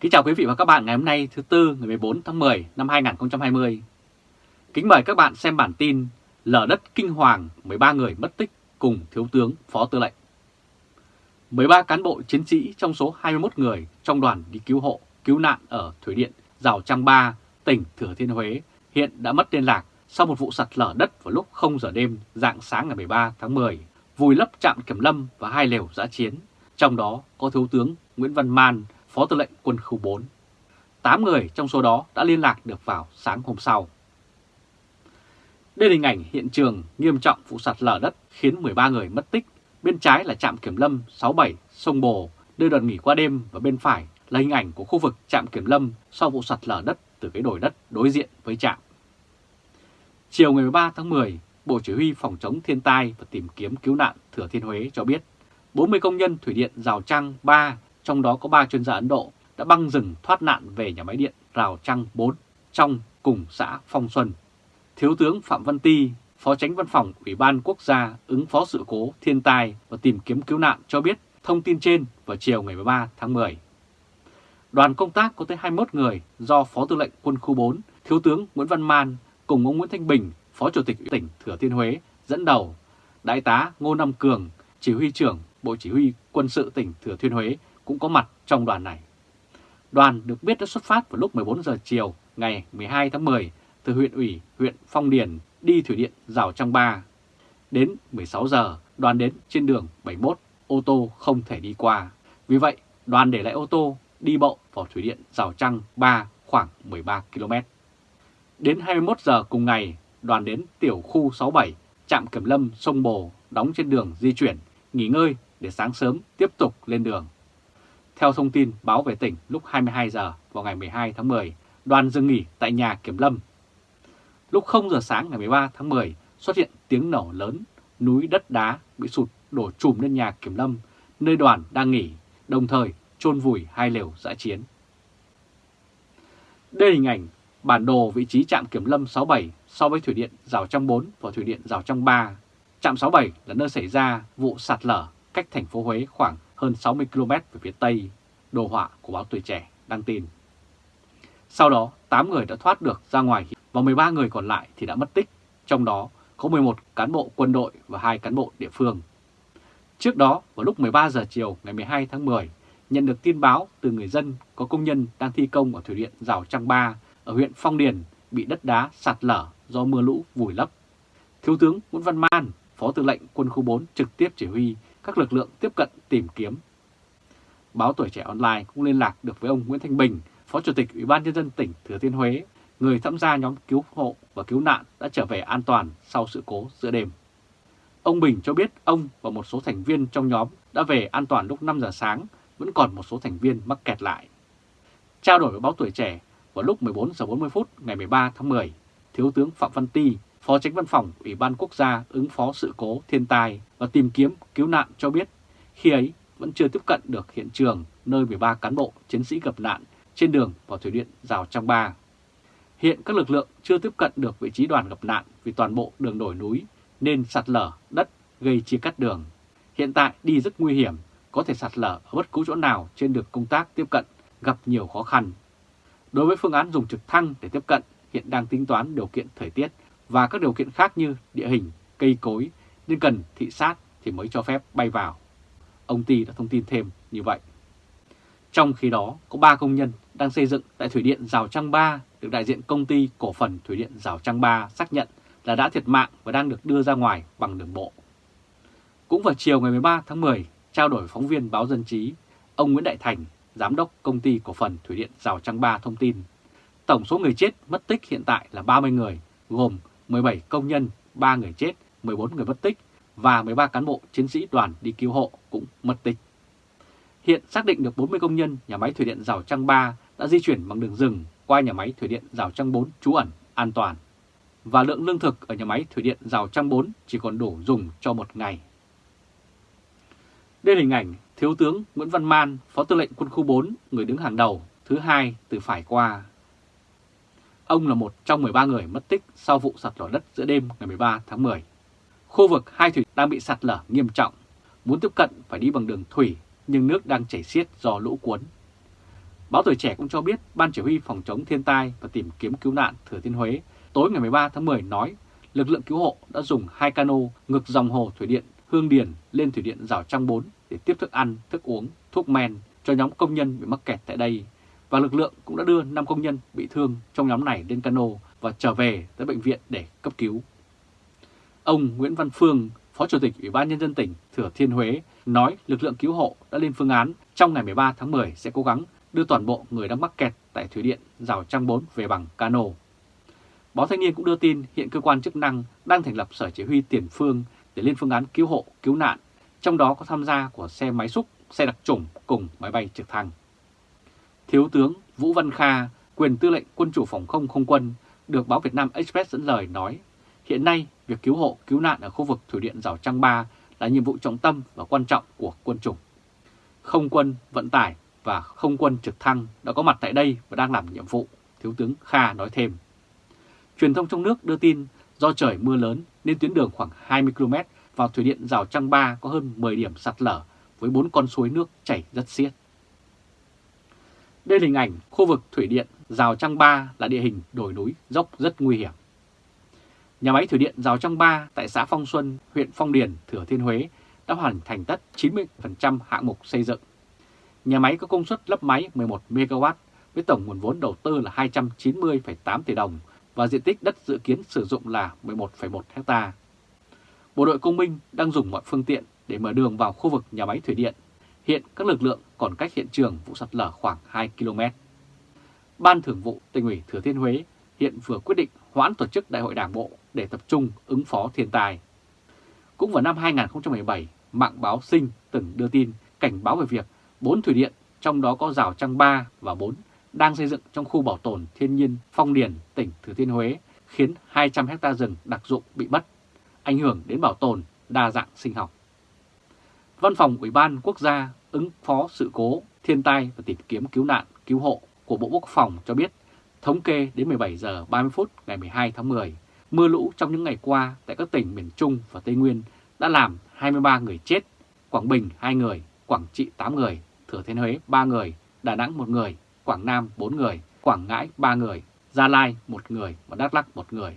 Kính chào quý vị và các bạn ngày hôm nay thứ Tư ngày 14 tháng 10 năm 2020. Kính mời các bạn xem bản tin Lở đất kinh hoàng 13 người mất tích cùng Thiếu tướng Phó Tư lệnh. 13 cán bộ chiến sĩ trong số 21 người trong đoàn đi cứu hộ, cứu nạn ở Thủy Điện Rào Trăng Ba, tỉnh Thừa Thiên Huế hiện đã mất liên lạc sau một vụ sạt lở đất vào lúc 0 giờ đêm dạng sáng ngày 13 tháng 10, vùi lấp trạm kiểm lâm và hai lều giã chiến, trong đó có Thiếu tướng Nguyễn Văn Man, Phó Tư lệnh Quân khu 4. 8 người trong số đó đã liên lạc được vào sáng hôm sau. Đây là hình ảnh hiện trường nghiêm trọng vụ sạt lở đất khiến 13 người mất tích. Bên trái là trạm kiểm lâm 67 sông Bồ, nơi đoàn nghỉ qua đêm và bên phải là hình ảnh của khu vực trạm kiểm lâm sau vụ sạt lở đất từ cái đồi đất đối diện với trạm. Chiều ngày 13 tháng 10, Bộ Chỉ huy Phòng chống thiên tai và tìm kiếm cứu nạn Thừa Thiên Huế cho biết 40 công nhân thủy điện Rào Trăng 3 trong đó có 3 chuyên gia Ấn Độ, đã băng rừng thoát nạn về nhà máy điện Rào Trăng 4 trong cùng xã Phong Xuân. Thiếu tướng Phạm Văn Ti, Phó Tránh Văn phòng Ủy ban Quốc gia ứng phó sự cố thiên tai và tìm kiếm cứu nạn cho biết thông tin trên vào chiều ngày 13 tháng 10. Đoàn công tác có tới 21 người do Phó Tư lệnh Quân khu 4, Thiếu tướng Nguyễn Văn Man cùng ông Nguyễn Thanh Bình, Phó Chủ tịch tỉnh Thừa Thiên Huế dẫn đầu, Đại tá Ngô Nam Cường, Chỉ huy trưởng Bộ Chỉ huy Quân sự tỉnh Thừa Thiên Huế cũng có mặt trong đoàn này. Đoàn được biết đã xuất phát vào lúc 14 giờ chiều ngày 12 tháng 10 từ huyện ủy huyện Phong Điền đi thủy điện Rào Trăng Ba. Đến 16 giờ, đoàn đến trên đường 71, ô tô không thể đi qua. Vì vậy, đoàn để lại ô tô đi bộ vào thủy điện Rào Trăng 3 khoảng 13 km. Đến 21 giờ cùng ngày, đoàn đến tiểu khu 67, trạm kiểm lâm sông Bồ đóng trên đường di chuyển, nghỉ ngơi để sáng sớm tiếp tục lên đường. Theo thông tin báo về tỉnh lúc 22 giờ vào ngày 12 tháng 10, đoàn dừng nghỉ tại nhà kiểm lâm. Lúc 0 giờ sáng ngày 13 tháng 10 xuất hiện tiếng nổ lớn, núi đất đá bị sụt đổ trùm lên nhà kiểm lâm, nơi đoàn đang nghỉ, đồng thời chôn vùi hai lều dã chiến. Đây hình ảnh bản đồ vị trí trạm kiểm lâm 67 so với thủy điện Rào Trăng 4 và thủy điện Rào Trăng 3. Trạm 67 là nơi xảy ra vụ sạt lở cách thành phố Huế khoảng hơn 60 km về phía Tây, đồ họa của báo Tuổi Trẻ đăng tin. Sau đó, 8 người đã thoát được ra ngoài và 13 người còn lại thì đã mất tích, trong đó có 11 cán bộ quân đội và 2 cán bộ địa phương. Trước đó, vào lúc 13 giờ chiều ngày 12 tháng 10, nhận được tin báo từ người dân có công nhân đang thi công ở thủy điện Rào Trăng Ba ở huyện Phong Điền bị đất đá sạt lở do mưa lũ vùi lấp. Thiếu tướng Nguyễn Văn Man, Phó Tư lệnh Quân khu 4 trực tiếp chỉ huy các lực lượng tiếp cận tìm kiếm. Báo Tuổi Trẻ Online cũng liên lạc được với ông Nguyễn Thanh Bình, Phó Chủ tịch Ủy ban Nhân dân tỉnh Thừa Thiên Huế, người tham gia nhóm cứu hộ và cứu nạn đã trở về an toàn sau sự cố giữa đêm. Ông Bình cho biết ông và một số thành viên trong nhóm đã về an toàn lúc 5 giờ sáng, vẫn còn một số thành viên mắc kẹt lại. Trao đổi với báo Tuổi Trẻ vào lúc 14 giờ 40 phút ngày 13 tháng 10, Thiếu tướng Phạm Văn Ti, Phó Tránh Văn phòng Ủy ban Quốc gia ứng phó sự cố thiên tai và tìm kiếm cứu nạn cho biết khi ấy vẫn chưa tiếp cận được hiện trường nơi 13 cán bộ chiến sĩ gặp nạn trên đường vào thủy điện Rào trang Ba. Hiện các lực lượng chưa tiếp cận được vị trí đoàn gặp nạn vì toàn bộ đường đồi núi nên sạt lở đất gây chia cắt đường. Hiện tại đi rất nguy hiểm, có thể sạt lở ở bất cứ chỗ nào trên đường công tác tiếp cận gặp nhiều khó khăn. Đối với phương án dùng trực thăng để tiếp cận, hiện đang tính toán điều kiện thời tiết và các điều kiện khác như địa hình, cây cối nên cần thị sát thì mới cho phép bay vào. Ông Ti đã thông tin thêm như vậy. Trong khi đó, có 3 công nhân đang xây dựng tại Thủy Điện Rào Trăng Ba được đại diện công ty cổ phần Thủy Điện Rào Trăng Ba xác nhận là đã thiệt mạng và đang được đưa ra ngoài bằng đường bộ. Cũng vào chiều ngày 13 tháng 10, trao đổi phóng viên báo Dân Chí, ông Nguyễn Đại Thành, Giám đốc công ty cổ phần Thủy Điện Rào Trăng Ba thông tin, tổng số người chết mất tích hiện tại là 30 người, gồm 17 công nhân, 3 người chết, 14 người mất tích và 13 cán bộ chiến sĩ đoàn đi cứu hộ cũng mất tích. Hiện xác định được 40 công nhân nhà máy thủy điện Rào Trăng 3 đã di chuyển bằng đường rừng qua nhà máy thủy điện Rào Trăng 4 trú ẩn an toàn. Và lượng lương thực ở nhà máy thủy điện Rào Trăng 4 chỉ còn đủ dùng cho một ngày. Đây là hình ảnh Thiếu tướng Nguyễn Văn Man, Phó Tư lệnh Quân khu 4, người đứng hàng đầu, thứ hai từ phải qua. Ông là một trong 13 người mất tích sau vụ sạt lở đất giữa đêm ngày 13 tháng 10. Khu vực hai thủy đang bị sạt lở nghiêm trọng, muốn tiếp cận phải đi bằng đường thủy nhưng nước đang chảy xiết do lũ cuốn. Báo Tuổi Trẻ cũng cho biết Ban Chỉ huy Phòng chống thiên tai và tìm kiếm cứu nạn Thừa Thiên Huế tối ngày 13 tháng 10 nói lực lượng cứu hộ đã dùng hai cano ngược dòng hồ thủy điện Hương Điền lên thủy điện Rào Trăng 4 để tiếp thức ăn, thức uống, thuốc men cho nhóm công nhân bị mắc kẹt tại đây. Và lực lượng cũng đã đưa 5 công nhân bị thương trong nhóm này lên cano và trở về tới bệnh viện để cấp cứu. Ông Nguyễn Văn Phương, Phó Chủ tịch Ủy ban Nhân dân tỉnh Thừa Thiên Huế nói lực lượng cứu hộ đã lên phương án trong ngày 13 tháng 10 sẽ cố gắng đưa toàn bộ người đang mắc kẹt tại Thủy Điện Rào Trăng 4 về bằng cano. Báo Thanh niên cũng đưa tin hiện cơ quan chức năng đang thành lập sở chỉ huy tiền phương để lên phương án cứu hộ, cứu nạn, trong đó có tham gia của xe máy xúc, xe đặc trùng cùng máy bay trực thăng. Thiếu tướng Vũ Văn Kha, quyền tư lệnh quân chủ phòng không không quân, được báo Việt Nam Express dẫn lời nói, hiện nay việc cứu hộ, cứu nạn ở khu vực Thủy điện Rào Trăng Ba là nhiệm vụ trọng tâm và quan trọng của quân chủng. Không quân, vận tải và không quân trực thăng đã có mặt tại đây và đang làm nhiệm vụ, Thiếu tướng Kha nói thêm. Truyền thông trong nước đưa tin do trời mưa lớn nên tuyến đường khoảng 20 km vào thủy điện Rào Trăng Ba có hơn 10 điểm sạt lở với 4 con suối nước chảy rất xiết. Đây là hình ảnh khu vực thủy điện Rào Trăng Ba là địa hình đồi núi dốc rất nguy hiểm. Nhà máy thủy điện Rào Trăng Ba tại xã Phong Xuân, huyện Phong Điền, Thừa Thiên Huế đã hoàn thành tất 90% hạng mục xây dựng. Nhà máy có công suất lắp máy 11 MW với tổng nguồn vốn đầu tư là 290,8 tỷ đồng và diện tích đất dự kiến sử dụng là 11,1 hectare. Bộ đội công binh đang dùng mọi phương tiện để mở đường vào khu vực nhà máy thủy điện. Hiện các lực lượng còn cách hiện trường vụ sạt lở khoảng 2 km. Ban Thường vụ tỉnh ủy Thừa Thiên Huế hiện vừa quyết định hoãn tổ chức đại hội đảng bộ để tập trung ứng phó thiên tai. Cũng vào năm 2017, mạng báo Sinh từng đưa tin cảnh báo về việc 4 thủy điện, trong đó có rào trăng 3 và 4, đang xây dựng trong khu bảo tồn thiên nhiên Phong Điền, tỉnh Thừa Thiên Huế, khiến 200 hecta rừng đặc dụng bị mất, ảnh hưởng đến bảo tồn đa dạng sinh học. Văn phòng Ủy ban Quốc gia ứng phó sự cố, thiên tai và tìm kiếm cứu nạn, cứu hộ của Bộ Quốc phòng cho biết, thống kê đến 17 giờ 30 phút ngày 12 tháng 10, mưa lũ trong những ngày qua tại các tỉnh miền Trung và Tây Nguyên đã làm 23 người chết, Quảng Bình 2 người, Quảng Trị 8 người, Thừa Thiên Huế 3 người, Đà Nẵng 1 người, Quảng Nam 4 người, Quảng Ngãi 3 người, Gia Lai 1 người và Đắk Lắk 1 người.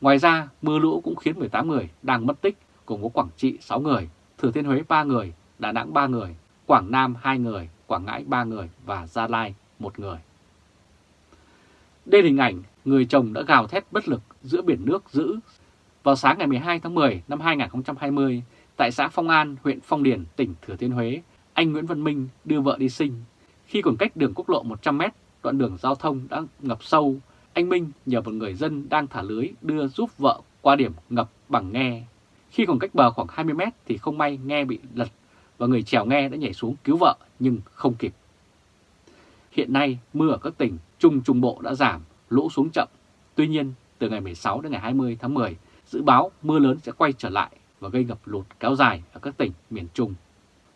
Ngoài ra, mưa lũ cũng khiến 18 người đang mất tích, cùng có Quảng Trị 6 người, Thừa Thiên Huế 3 người, Đà Nẵng 3 người, Quảng Nam 2 người, Quảng Ngãi 3 người và Gia Lai 1 người. Đây là hình ảnh người chồng đã gào thét bất lực giữa biển nước dữ. Vào sáng ngày 12 tháng 10 năm 2020, tại xã Phong An, huyện Phong Điền, tỉnh Thừa Thiên Huế, anh Nguyễn Văn Minh đưa vợ đi sinh. Khi còn cách đường quốc lộ 100 m đoạn đường giao thông đã ngập sâu, anh Minh nhờ một người dân đang thả lưới đưa giúp vợ qua điểm ngập bằng nghe. Khi còn cách bờ khoảng 20 mét thì không may nghe bị lật và người chèo nghe đã nhảy xuống cứu vợ nhưng không kịp. Hiện nay mưa ở các tỉnh Trung Trung Bộ đã giảm, lũ xuống chậm. Tuy nhiên, từ ngày 16 đến ngày 20 tháng 10, dự báo mưa lớn sẽ quay trở lại và gây ngập lụt kéo dài ở các tỉnh miền Trung.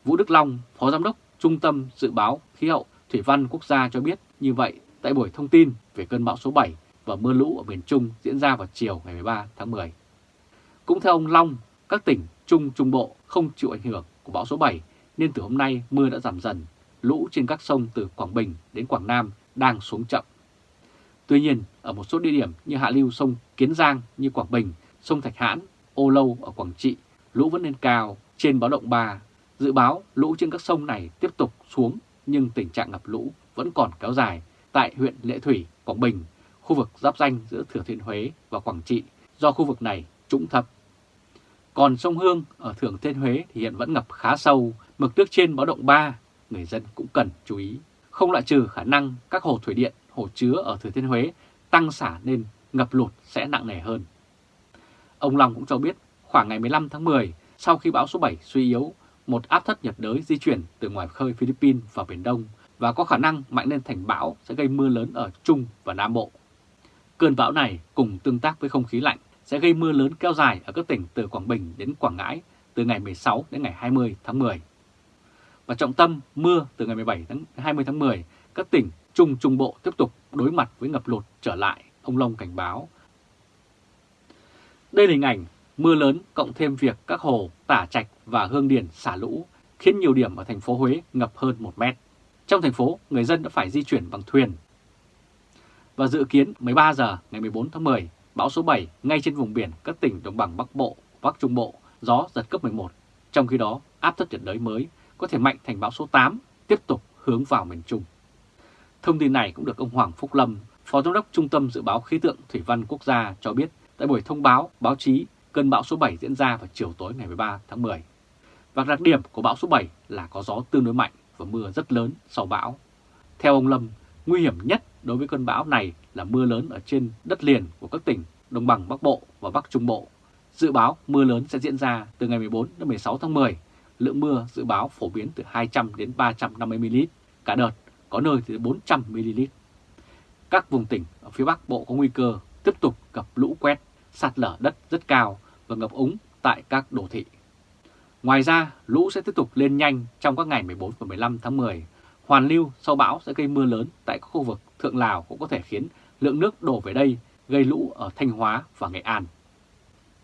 Vũ Đức Long, Phó Giám đốc Trung tâm Dự báo Khí hậu Thủy văn Quốc gia cho biết như vậy tại buổi thông tin về cơn bão số 7 và mưa lũ ở miền Trung diễn ra vào chiều ngày 13 tháng 10. Cũng theo ông Long, các tỉnh Trung Trung Bộ không chịu ảnh hưởng của bão số 7 nên từ hôm nay mưa đã giảm dần, lũ trên các sông từ Quảng Bình đến Quảng Nam đang xuống chậm. Tuy nhiên, ở một số địa điểm như hạ lưu sông Kiến Giang như Quảng Bình, sông Thạch Hãn, Ô Lâu ở Quảng Trị, lũ vẫn lên cao trên báo động 3. Dự báo lũ trên các sông này tiếp tục xuống nhưng tình trạng ngập lũ vẫn còn kéo dài tại huyện Lệ Thủy, Quảng Bình, khu vực giáp danh giữa Thừa Thiên Huế và Quảng Trị do khu vực này trũng thấp. Còn sông Hương ở Thừa Thiên Huế thì hiện vẫn ngập khá sâu, mực nước trên báo động 3, người dân cũng cần chú ý. Không loại trừ khả năng các hồ thủy điện, hồ chứa ở Thừa Thiên Huế tăng xả nên ngập lụt sẽ nặng nề hơn. Ông Long cũng cho biết khoảng ngày 15 tháng 10, sau khi bão số 7 suy yếu, một áp thấp nhiệt đới di chuyển từ ngoài khơi Philippines vào Biển Đông và có khả năng mạnh lên thành bão sẽ gây mưa lớn ở Trung và Nam Bộ. Cơn bão này cùng tương tác với không khí lạnh sẽ gây mưa lớn kéo dài ở các tỉnh từ Quảng Bình đến Quảng Ngãi từ ngày 16 đến ngày 20 tháng 10. Và trọng tâm mưa từ ngày 17 đến 20 tháng 10, các tỉnh Trung Trung Bộ tiếp tục đối mặt với ngập lụt trở lại, ông Long cảnh báo. Đây là hình ảnh mưa lớn cộng thêm việc các hồ Tả Trạch và Hương Điền xả lũ khiến nhiều điểm ở thành phố Huế ngập hơn 1 mét. Trong thành phố, người dân đã phải di chuyển bằng thuyền. Và dự kiến 13 giờ ngày 14 tháng 10, bão số 7 ngay trên vùng biển các tỉnh đồng bằng Bắc Bộ, Bắc Trung Bộ, gió giật cấp 11. Trong khi đó, áp thấp nhiệt đới mới có thể mạnh thành bão số 8, tiếp tục hướng vào miền Trung. Thông tin này cũng được ông Hoàng Phúc Lâm, Phó Giám đốc Trung tâm Dự báo Khí tượng Thủy văn Quốc gia cho biết tại buổi thông báo báo chí cơn bão số 7 diễn ra vào chiều tối ngày 13 tháng 10. Và đặc điểm của bão số 7 là có gió tương đối mạnh và mưa rất lớn sau bão. Theo ông Lâm, nguy hiểm nhất đối với cơn bão này là mưa lớn ở trên đất liền của các tỉnh Đồng bằng Bắc Bộ và Bắc Trung Bộ. Dự báo mưa lớn sẽ diễn ra từ ngày 14 đến 16 tháng 10. Lượng mưa dự báo phổ biến từ 200 đến 350 ml cả đợt, có nơi từ 400 ml. Các vùng tỉnh ở phía Bắc Bộ có nguy cơ tiếp tục gặp lũ quét, sạt lở đất rất cao và ngập úng tại các đô thị. Ngoài ra, lũ sẽ tiếp tục lên nhanh trong các ngày 14 và 15 tháng 10. Hoàn lưu sau bão sẽ gây mưa lớn tại các khu vực Thượng Lào cũng có thể khiến lượng nước đổ về đây gây lũ ở Thanh Hóa và Nghệ An.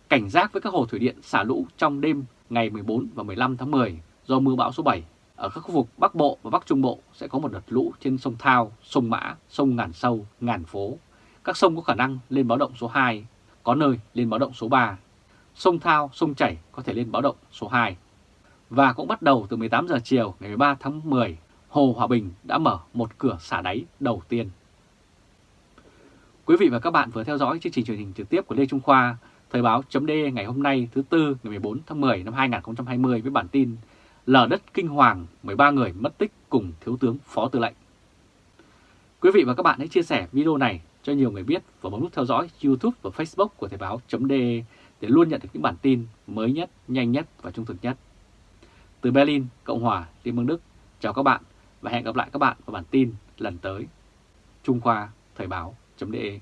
Cảnh giác với các hồ thủy điện xả lũ trong đêm ngày 14 và 15 tháng 10 do mưa bão số 7. Ở các khu vực Bắc Bộ và Bắc Trung Bộ sẽ có một đợt lũ trên sông Thao, sông Mã, sông Ngàn Sâu, Ngàn Phố. Các sông có khả năng lên báo động số 2, có nơi lên báo động số 3. Sông Thao, sông Chảy có thể lên báo động số 2. Và cũng bắt đầu từ 18 giờ chiều ngày 13 tháng 10, Hồ Hòa Bình đã mở một cửa xả đáy đầu tiên. Quý vị và các bạn vừa theo dõi chương trình truyền hình trực tiếp của Lê Trung Khoa, Thời báo chấm ngày hôm nay thứ Tư ngày 14 tháng 10 năm 2020 với bản tin Lở đất kinh hoàng, 13 người mất tích cùng Thiếu tướng Phó Tư lệnh. Quý vị và các bạn hãy chia sẻ video này cho nhiều người biết và bấm nút theo dõi YouTube và Facebook của Thời báo chấm để luôn nhận được những bản tin mới nhất, nhanh nhất và trung thực nhất. Từ Berlin, Cộng hòa Liên bang Đức, chào các bạn và hẹn gặp lại các bạn vào bản tin lần tới. Trung Khoa Thời báo .de